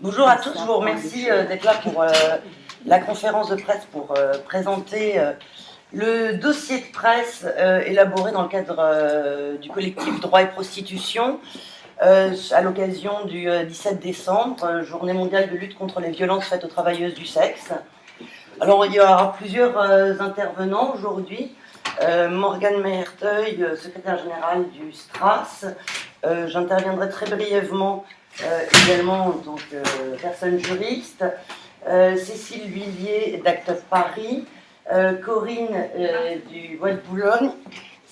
Bonjour à tous, je vous remercie euh, d'être là pour euh, la conférence de presse pour euh, présenter le dossier de presse élaboré dans le cadre du collectif Droit et Prostitution à l'occasion du 17 décembre, journée mondiale de lutte contre les violences faites aux travailleuses du sexe. Alors il y aura plusieurs intervenants aujourd'hui. Morgane Meherteuil, secrétaire générale du STRAS. J'interviendrai très brièvement euh, également en tant que personne juriste, euh, Cécile Huillier d'Act Paris, euh, Corinne du Bois de Boulogne.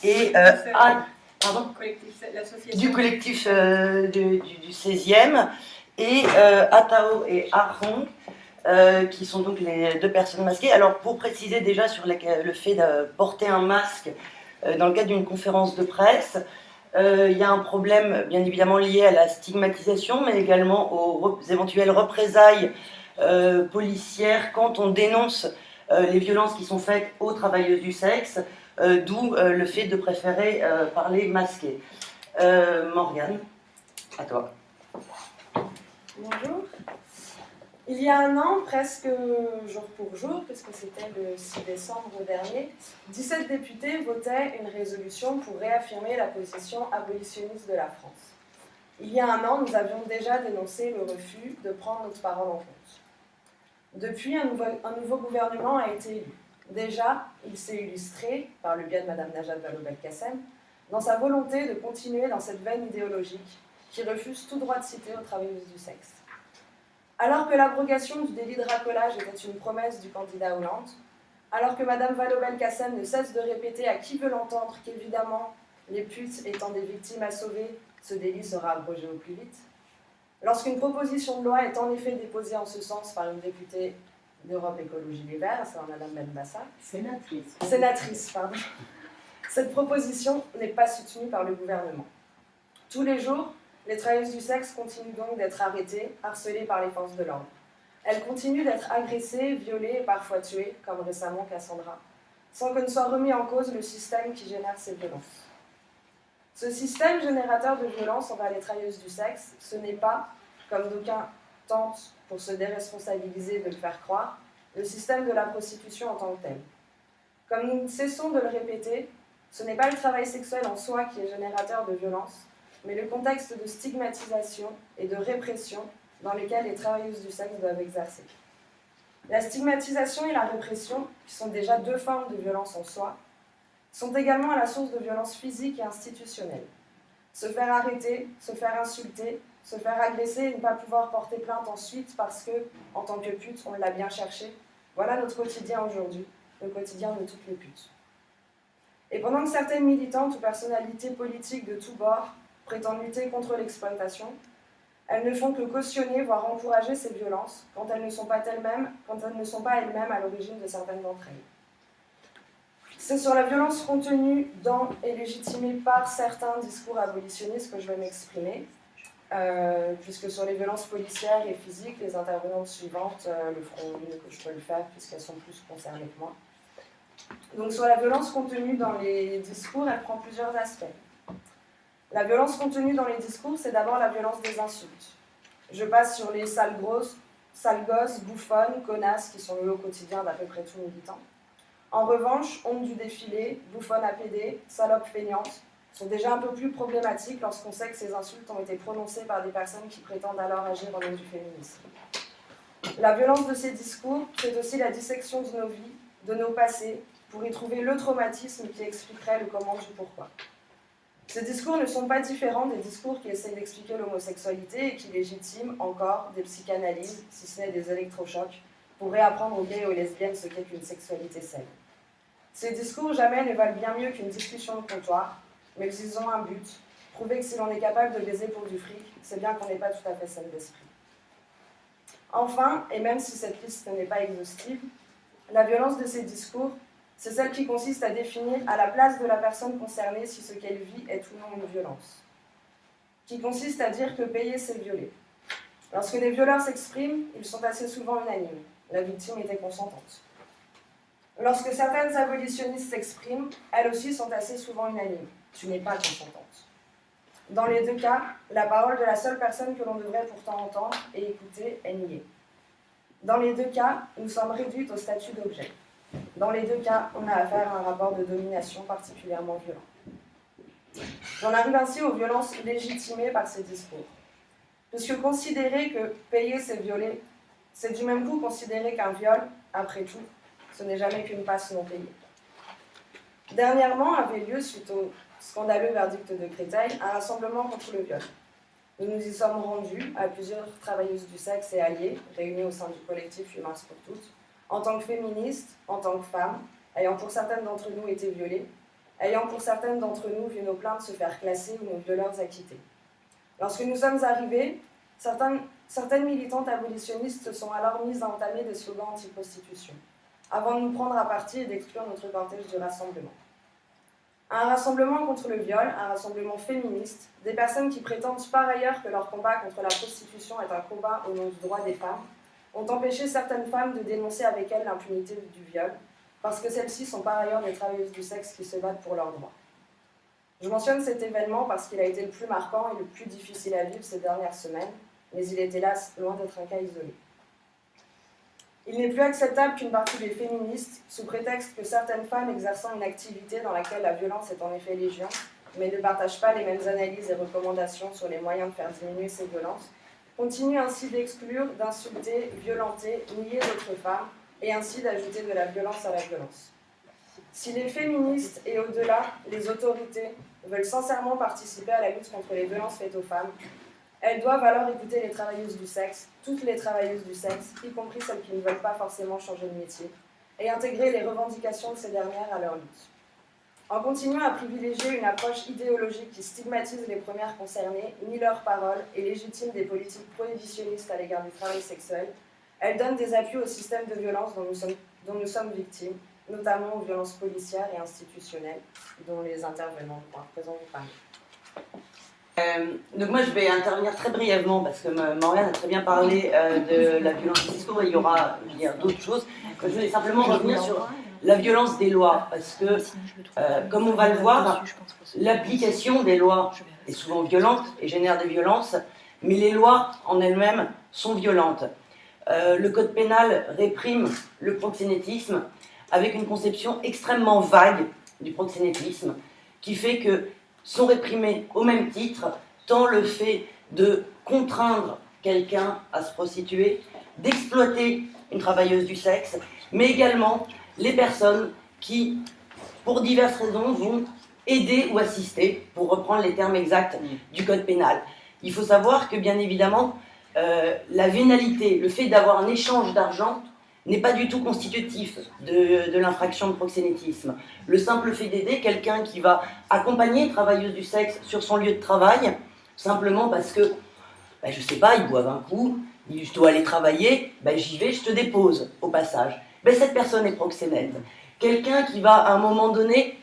Et Anne pardon, du collectif du, 16e et Atao et Aron qui sont donc les deux personnes masquées. Alors pour préciser déjà sur le fait de porter un masque dans le cadre d'une conférence de presse, euh, il y a un problème bien évidemment lié à la stigmatisation, mais également aux éventuelles représailles euh, policières quand on dénonce euh, les violences qui sont faites aux travailleuses du sexe, d'où le fait de préférer parler masqué. Morgane, à toi. Bonjour. Il y a un an, presque jour pour jour, puisque c'était le 6 décembre dernier, 17 députés votaient une résolution pour réaffirmer la position abolitionniste de la France. Il y a un an, nous avions déjà dénoncé le refus de prendre notre parole en compte. Depuis, un nouveau, gouvernement a été élu. Déjà, il s'est illustré, par le biais de Mme Najat Vallaud-Belkacem, dans sa volonté de continuer dans cette veine idéologique qui refuse tout droit de citer aux travailleuses du sexe. Alors que l'abrogation du délit de racolage était une promesse du candidat Hollande, alors que Mme Vallaud-Belkacem ne cesse de répéter à qui veut l'entendre qu'évidemment, les putes étant des victimes à sauver, ce délit sera abrogé au plus vite, lorsqu'une proposition de loi est en effet déposée en ce sens par une députée d'Europe Écologie Les Verts, c'est Mme Benbassa. Sénatrice. Sénatrice, pardon. Cette proposition n'est pas soutenue par le gouvernement. Tous les jours, les travailleuses du sexe continuent donc d'être arrêtées, harcelées par les forces de l'ordre. Elles continuent d'être agressées, violées et parfois tuées, comme récemment Cassandra, sans que ne soit remis en cause le système qui génère ces violences. Ce système générateur de violence envers les travailleuses du sexe, ce n'est pas, comme d'aucuns tentent pour se déresponsabiliser de le faire croire, le système de la prostitution en tant que tel. Comme nous ne cessons de le répéter, ce n'est pas le travail sexuel en soi qui est générateur de violence, mais le contexte de stigmatisation et de répression dans lequel les travailleuses du sexe doivent exercer. La stigmatisation et la répression, qui sont déjà deux formes de violence en soi, sont également à la source de violences physiques et institutionnelles. Se faire arrêter, se faire insulter, se faire agresser et ne pas pouvoir porter plainte ensuite parce que, en tant que pute, on l'a bien cherché, voilà notre quotidien aujourd'hui, le quotidien de toutes les putes. Et pendant que certaines militantes ou personnalités politiques de tous bords prétendent lutter contre l'exploitation, elles ne font que cautionner, voire encourager ces violences quand elles ne sont pas elles-mêmes elles à l'origine de certaines d'entre elles. C'est sur la violence contenue dans et légitimée par certains discours abolitionnistes que je vais m'exprimer, euh, puisque sur les violences policières et physiques, les intervenantes suivantes euh, le feront mieux que je peux le faire, puisqu'elles sont plus concernées que moi. Donc sur la violence contenue dans les discours, elle prend plusieurs aspects. La violence contenue dans les discours, c'est d'abord la violence des insultes. Je passe sur les sales grosses, sales gosses, bouffonnes, connasses, qui sont le lot quotidien d'à peu près tout militant. En revanche, honte du défilé, bouffonne APD, salope feignante, sont déjà un peu plus problématiques lorsqu'on sait que ces insultes ont été prononcées par des personnes qui prétendent alors agir en nom du féminisme. La violence de ces discours, c'est aussi la dissection de nos vies, de nos passés, pour y trouver le traumatisme qui expliquerait le comment du pourquoi. Ces discours ne sont pas différents des discours qui essayent d'expliquer l'homosexualité et qui légitiment encore des psychanalyses, si ce n'est des électrochocs, pour réapprendre aux gays et aux lesbiennes ce qu'est une sexualité saine. Ces discours jamais ne valent bien mieux qu'une discussion de comptoir, mais ils ont un but, prouver que si l'on est capable de baiser pour du fric, c'est bien qu'on n'est pas tout à fait saine d'esprit. Enfin, et même si cette liste n'est pas exhaustive, la violence de ces discours c'est celle qui consiste à définir à la place de la personne concernée si ce qu'elle vit est ou non une violence. Qui consiste à dire que payer, c'est violer. Lorsque les violeurs s'expriment, ils sont assez souvent unanimes. La victime était consentante. Lorsque certaines abolitionnistes s'expriment, elles aussi sont assez souvent unanimes. Tu n'es pas consentante. Dans les deux cas, la parole de la seule personne que l'on devrait pourtant entendre et écouter est niée. Dans les deux cas, nous sommes réduits au statut d'objet. Dans les deux cas, on a affaire à un rapport de domination particulièrement violent. J'en arrive ainsi aux violences légitimées par ces discours. Puisque considérer que payer c'est violer, c'est du même coup considérer qu'un viol, après tout, ce n'est jamais qu'une passe non payée. Dernièrement avait lieu, suite au scandaleux verdict de Créteil, un rassemblement contre le viol. Nous nous y sommes rendus à plusieurs travailleuses du sexe et alliés, réunies au sein du collectif Humains pour toutes, en tant que féministes, en tant que femmes, ayant pour certaines d'entre nous été violées, ayant pour certaines d'entre nous vu nos plaintes se faire classer ou nos violeurs acquittés. Lorsque nous sommes arrivés, certaines, certaines militantes abolitionnistes se sont alors mises à entamer des slogans anti-prostitution, avant de nous prendre à partie et d'exclure notre cortège du rassemblement. Un rassemblement contre le viol, un rassemblement féministe, des personnes qui prétendent par ailleurs que leur combat contre la prostitution est un combat au nom du droit des femmes, ont empêché certaines femmes de dénoncer avec elles l'impunité du viol, parce que celles-ci sont par ailleurs des travailleuses du sexe qui se battent pour leurs droits. Je mentionne cet événement parce qu'il a été le plus marquant et le plus difficile à vivre ces dernières semaines, mais il est hélas loin d'être un cas isolé. Il n'est plus acceptable qu'une partie des féministes, sous prétexte que certaines femmes exerçant une activité dans laquelle la violence est en effet légion, mais ne partagent pas les mêmes analyses et recommandations sur les moyens de faire diminuer ces violences, continue ainsi d'exclure, d'insulter, violenter, nier d'autres femmes, et ainsi d'ajouter de la violence à la violence. Si les féministes et au-delà, les autorités, veulent sincèrement participer à la lutte contre les violences faites aux femmes, elles doivent alors écouter les travailleuses du sexe, toutes les travailleuses du sexe, y compris celles qui ne veulent pas forcément changer de métier, et intégrer les revendications de ces dernières à leur lutte. En continuant à privilégier une approche idéologique qui stigmatise les premières concernées, nie leurs paroles et légitime des politiques prohibitionnistes à l'égard du travail sexuel, elle donne des appuis au système de violence dont nous sommes, victimes, notamment aux violences policières et institutionnelles, dont les intervenants à présent vous parlent. Euh, donc moi je vais intervenir très brièvement parce que Morgane a très bien parlé euh, de la violence du et il y aura d'autres choses. Je vais simplement revenir sur la violence des lois, parce que, euh, comme on va le voir, l'application des lois est souvent violente et génère des violences, mais les lois en elles-mêmes sont violentes. Euh, le code pénal réprime le proxénétisme avec une conception extrêmement vague du proxénétisme, qui fait que sont réprimés au même titre tant le fait de contraindre quelqu'un à se prostituer, d'exploiter une travailleuse du sexe, mais également les personnes qui, pour diverses raisons, vont aider ou assister, pour reprendre les termes exacts du code pénal. Il faut savoir que, bien évidemment, euh, la vénalité, le fait d'avoir un échange d'argent, n'est pas du tout constitutif de, l'infraction de proxénétisme. Le simple fait d'aider quelqu'un qui va accompagner une travailleuse du sexe sur son lieu de travail, simplement parce que, ben, je sais pas, ils boivent un coup, je dois aller travailler, ben, j'y vais, je te dépose au passage ben, cette personne est proxénète. Quelqu'un qui va à un moment donné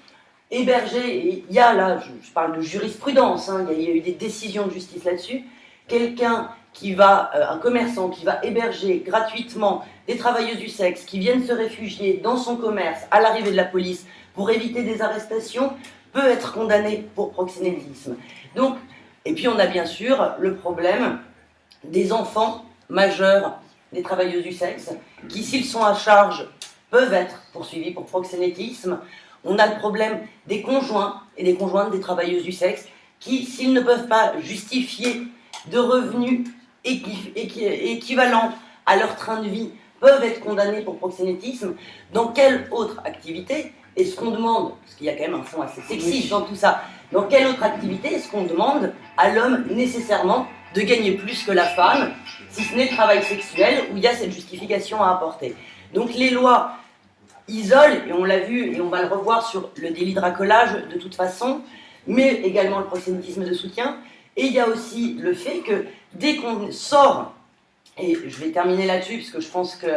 héberger, il y a là, je, parle de jurisprudence, hein, il, y a, eu des décisions de justice là-dessus, quelqu'un qui va, euh, un commerçant qui va héberger gratuitement des travailleuses du sexe qui viennent se réfugier dans son commerce à l'arrivée de la police pour éviter des arrestations, peut être condamné pour proxénétisme. Donc, et puis on a bien sûr le problème des enfants majeurs des travailleuses du sexe, qui, s'ils sont à charge, peuvent être poursuivis pour proxénétisme. On a le problème des conjoints et des conjointes des travailleuses du sexe, qui, s'ils ne peuvent pas justifier de revenus équivalents à leur train de vie, peuvent être condamnés pour proxénétisme. Dans quelle autre activité est-ce qu'on demande, parce qu'il y a quand même un fond assez sexiste dans tout ça, dans quelle autre activité est-ce qu'on demande à l'homme nécessairement de gagner plus que la femme, si ce n'est le travail sexuel, où il y a cette justification à apporter. Donc les lois isolent, et on l'a vu, et on va le revoir sur le délit de racolage de toute façon, mais également le proxénétisme de soutien, et il y a aussi le fait que dès qu'on sort, et je vais terminer là-dessus, puisque je pense que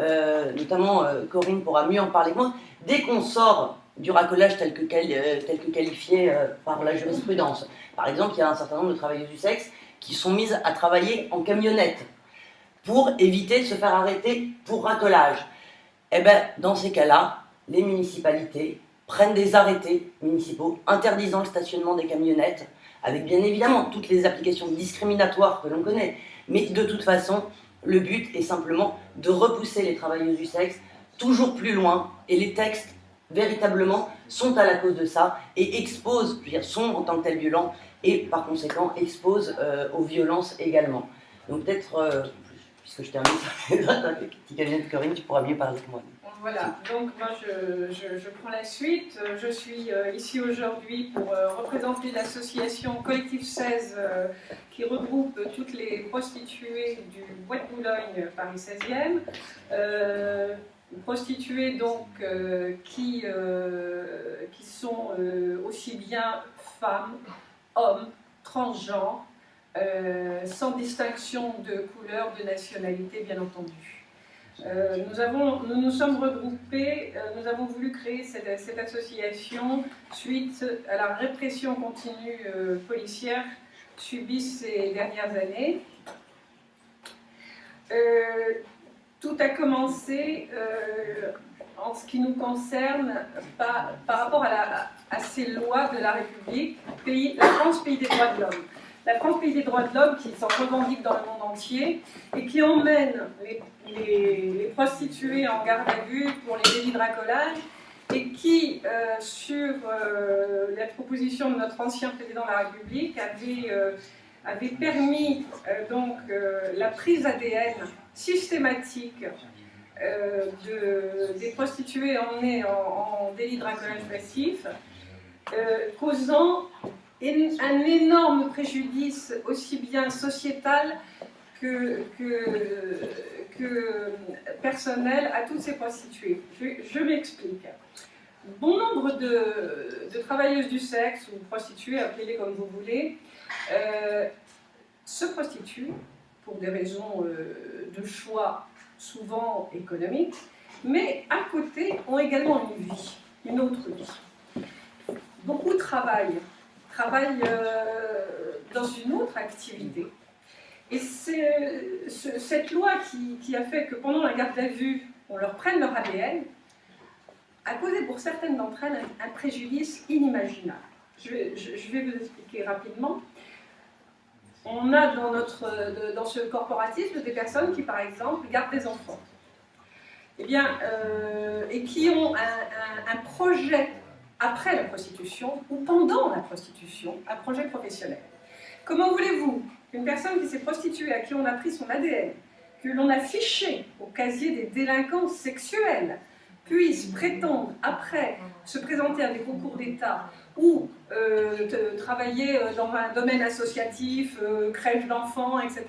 euh, notamment euh, Corinne pourra mieux en parler que moi, dès qu'on sort du racolage tel que, euh, tel que qualifié par la jurisprudence, par exemple, il y a un certain nombre de travailleuses du sexe qui sont mises à travailler en camionnette pour éviter de se faire arrêter pour racolage. Eh bien, dans ces cas-là, les municipalités prennent des arrêtés municipaux interdisant le stationnement des camionnettes avec bien évidemment toutes les applications discriminatoires que l'on connaît. Mais de toute façon, le but est simplement de repousser les travailleuses du sexe toujours plus loin, et les textes, véritablement, sont à la cause de ça, et exposent, je veux dire, sont en tant que tels violents, et par conséquent exposent euh, aux violences également. Donc peut-être, euh, puisque je termine les petit cabinet de Corinne, tu pourras mieux parler que moi. Voilà, donc moi je, prends la suite. Je suis euh, ici aujourd'hui pour représenter l'association Collectif 16 qui regroupe toutes les prostituées du Bois de Boulogne Paris 16e prostituées donc qui, qui sont aussi bien femmes, hommes, transgenres, sans distinction de couleur, de nationalité bien entendu. nous, avons, nous nous sommes regroupés, nous avons voulu créer cette, association suite à la répression continue policière subie ces dernières années. Tout a commencé, euh, en ce qui nous concerne, par, rapport à, ces lois de la République, la France, pays des droits de l'homme. La France, pays des droits de l'homme, qui s'en revendique dans le monde entier, et qui emmène les, prostituées en garde à vue pour les délits de racolage, et qui, euh, sur euh, la proposition de notre ancien président de la République, avait, avait permis donc la prise ADN systématique euh, de, des prostituées emmenées en, délit de racolage passif, euh, causant un énorme préjudice aussi bien sociétal que, personnel à toutes ces prostituées. Je, m'explique. Bon nombre de, travailleuses du sexe, ou prostituées, appelez-les comme vous voulez, euh, se prostituent pour des raisons euh, de choix souvent économiques, mais à côté ont également une vie, une autre vie. Beaucoup travaillent, travaillent euh, dans une autre activité. Et c'est cette loi qui, a fait que pendant la garde à vue, on leur prenne leur ADN, a causé pour certaines d'entre elles un, préjudice inimaginable. je, vais vous expliquer rapidement on a dans, notre, dans ce corporatisme des personnes qui, par exemple, gardent des enfants. Eh bien, euh, et qui ont un, projet après la prostitution ou pendant la prostitution, un projet professionnel. Comment voulez-vous qu'une personne qui s'est prostituée, à qui on a pris son ADN, que l'on a fiché au casier des délinquants sexuels, puisse prétendre après se présenter à des concours d'État ou euh, travailler euh, dans un domaine associatif, euh, crèche d'enfants, etc.,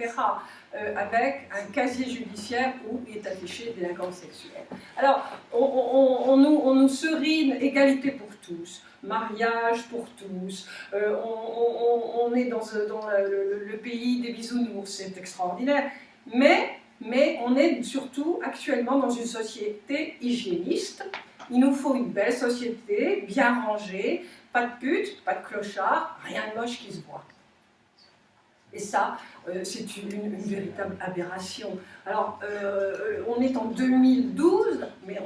avec un casier judiciaire où est affiché délinquance sexuelle. Alors, on, nous, on, nous, serine égalité pour tous, mariage pour tous, on, est dans, dans le, le, pays des bisounours, c'est extraordinaire, mais, on est surtout actuellement dans une société hygiéniste, il nous faut une belle société, bien rangée, pas de pute, pas de clochard, rien de moche qui se voit. Et ça, euh, c'est une, véritable aberration. Alors, euh, on est en 2012, mais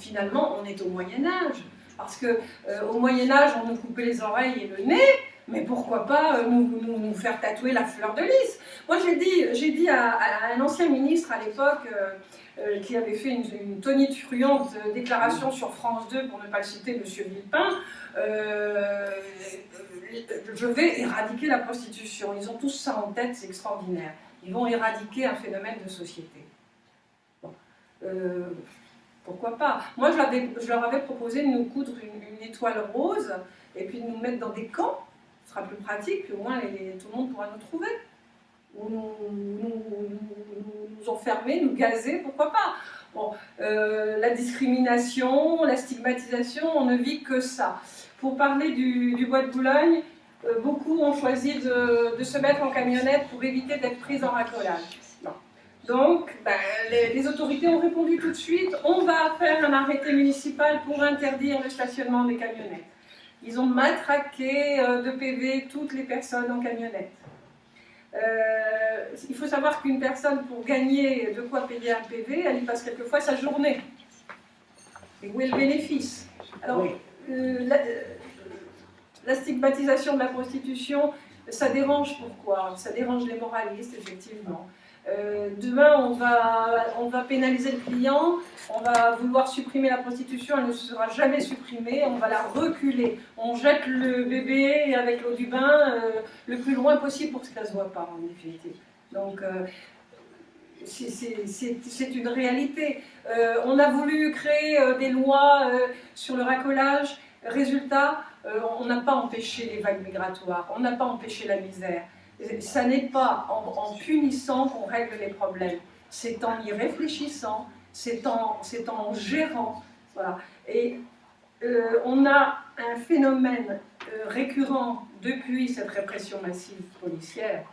finalement, on est au Moyen-Âge. Parce qu'au euh, au Moyen-Âge, on nous coupait les oreilles et le nez, mais pourquoi pas nous, nous, faire tatouer la fleur de lys Moi, j'ai dit, dit à, un ancien ministre à l'époque, qui avait fait une, une tonitruante déclaration sur France 2, pour ne pas le citer, M. Villepin, euh, je vais éradiquer la prostitution. Ils ont tous ça en tête, c'est extraordinaire. Ils vont éradiquer un phénomène de société. Euh, pourquoi pas? Moi, je, leur avais proposé de nous coudre une, étoile rose et puis de nous mettre dans des camps. Ce sera plus pratique, puis au moins tout le monde pourra nous trouver. Ou nous, nous, enfermer, nous gazer, pourquoi pas? Bon, euh, la discrimination, la stigmatisation, on ne vit que ça. Pour parler du, bois de Boulogne, euh, beaucoup ont choisi de, se mettre en camionnette pour éviter d'être prises en racolage. Donc, ben, les, autorités ont répondu tout de suite, on va faire un arrêté municipal pour interdire le stationnement des camionnettes. Ils ont matraqué euh, de PV toutes les personnes en camionnette. Euh, il faut savoir qu'une personne, pour gagner de quoi payer un PV, elle y passe quelquefois sa journée. Et où est le bénéfice? Alors, euh, la stigmatisation de la prostitution, ça dérange pourquoi? Ça dérange les moralistes, effectivement. Euh, demain, on va, on va pénaliser le client, on va vouloir supprimer la prostitution, elle ne sera jamais supprimée, on va la reculer. On jette le bébé avec l'eau du bain euh, le plus loin possible pour que ça ne se voit pas, en définitive. Donc, euh, c'est une réalité. on a voulu créer des lois sur le racolage, résultat, on n'a pas empêché les vagues migratoires, on n'a pas empêché la misère. Ça n'est pas en, punissant qu'on règle les problèmes, c'est en y réfléchissant, c'est en, en gérant. Voilà. Et euh, on a un phénomène euh, récurrent depuis cette répression massive policière,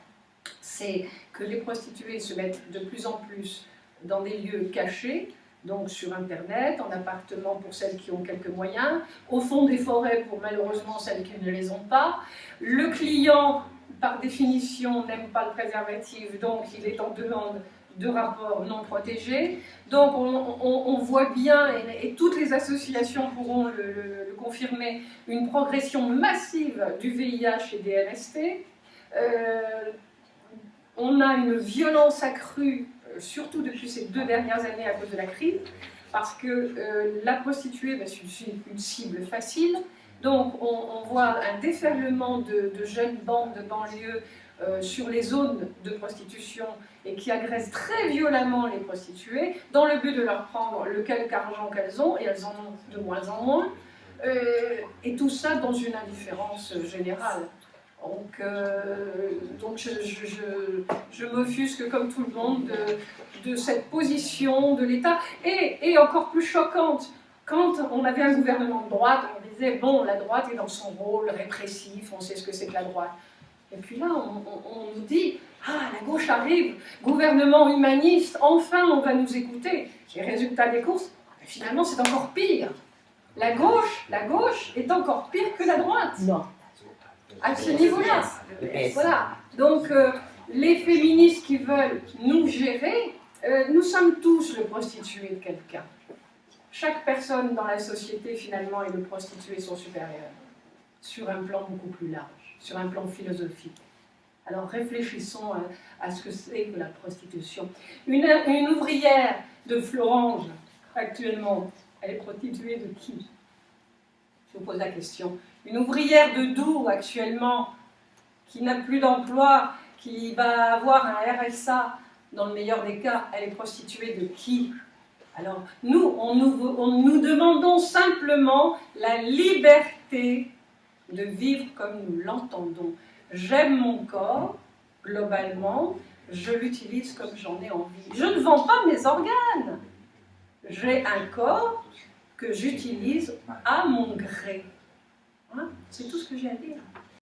c'est que les prostituées se mettent de plus en plus dans des lieux cachés, donc sur Internet, en appartement pour celles qui ont quelques moyens, au fond des forêts pour malheureusement celles qui ne les ont pas. Le client par définition, n'aime pas le préservatif, donc il est en demande de rapports non protégés. Donc on, voit bien, et, toutes les associations pourront le, confirmer, une progression massive du VIH et des MST. Euh, on a une violence accrue, euh, surtout depuis ces deux dernières années à cause de la crise, parce que euh, la prostituée, ben, c'est une cible facile, donc on, voit un déferlement de, jeunes bandes de banlieue euh, sur les zones de prostitution et qui agressent très violemment les prostituées dans le but de leur prendre le quelque argent qu'elles ont, et elles en ont de moins en moins, euh, et tout ça dans une indifférence générale. Donc, euh, donc je, m'offusque comme tout le monde de, cette position de l'État, et, et encore plus choquante, quand on avait un gouvernement de droite, disait, bon, la droite est dans son rôle répressif, on sait ce que c'est que la droite. Et puis là, on, nous dit, ah, la gauche arrive, gouvernement humaniste, enfin on va nous écouter. Les résultats des courses, finalement c'est encore pire. La gauche, la gauche est encore pire que la droite. Non. À ce niveau-là. Voilà. Donc, euh, les féministes qui veulent nous gérer, euh, nous sommes tous le prostitué de quelqu'un chaque personne dans la société, finalement, et le prostitué sont supérieurs, sur un plan beaucoup plus large, sur un plan philosophique. Alors réfléchissons à, ce que c'est que la prostitution. Une, ouvrière de Florange, actuellement, elle est prostituée de qui? Je vous pose la question. Une ouvrière de Dour, actuellement, qui n'a plus d'emploi, qui va avoir un RSA, dans le meilleur des cas, elle est prostituée de qui? Alors, nous, on nous, demandons simplement la liberté de vivre comme nous l'entendons. J'aime mon corps, globalement, je l'utilise comme j'en ai envie. Je ne vends pas mes organes. J'ai un corps que j'utilise à mon gré. Hein? C'est tout ce que j'ai à dire.